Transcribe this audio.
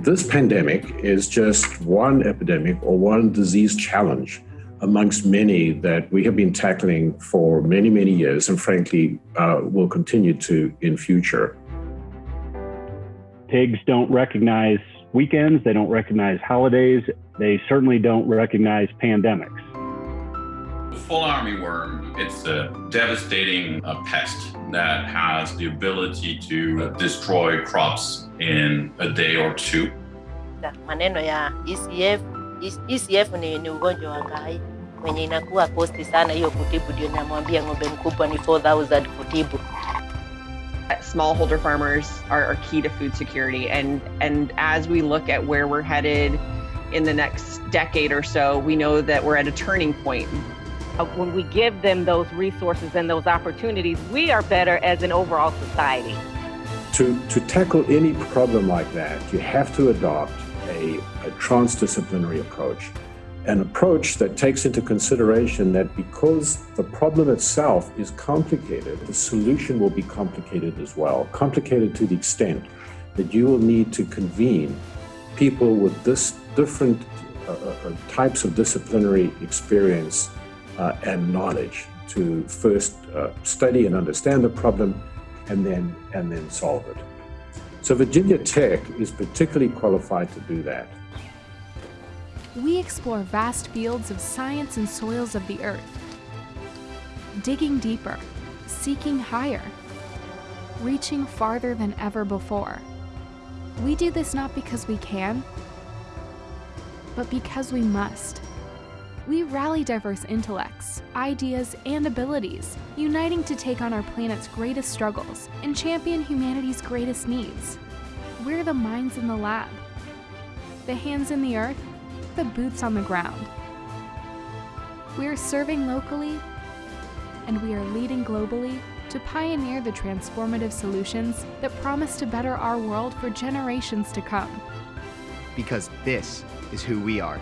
This pandemic is just one epidemic or one disease challenge amongst many that we have been tackling for many, many years and frankly uh, will continue to in future. Pigs don't recognize weekends, they don't recognize holidays, they certainly don't recognize pandemics. Fall armyworm, it's a devastating uh, pest that has the ability to uh, destroy crops in a day or two. Maneno ya ECF, ECF ni, ni ugonjwa wa ngai wenye inakuwa kosti sana hiyo kutibu, ndio namwambia ng'ombe mkubwa ni 4000 kutibu. Smallholder farmers are, are key to food security, and and as we look at where we're headed in the next decade or so, we know that we're at a turning point. When we give them those resources and those opportunities, we are better as an overall society. To, to tackle any problem like that, you have to adopt a, a transdisciplinary approach an approach that takes into consideration that because the problem itself is complicated, the solution will be complicated as well. Complicated to the extent that you will need to convene people with this different uh, uh, types of disciplinary experience uh, and knowledge to first uh, study and understand the problem and then and then solve it. So Virginia Tech is particularly qualified to do that we explore vast fields of science and soils of the earth, digging deeper, seeking higher, reaching farther than ever before. We do this not because we can, but because we must. We rally diverse intellects, ideas, and abilities, uniting to take on our planet's greatest struggles and champion humanity's greatest needs. We're the minds in the lab, the hands in the earth, the boots on the ground. We are serving locally and we are leading globally to pioneer the transformative solutions that promise to better our world for generations to come. Because this is who we are.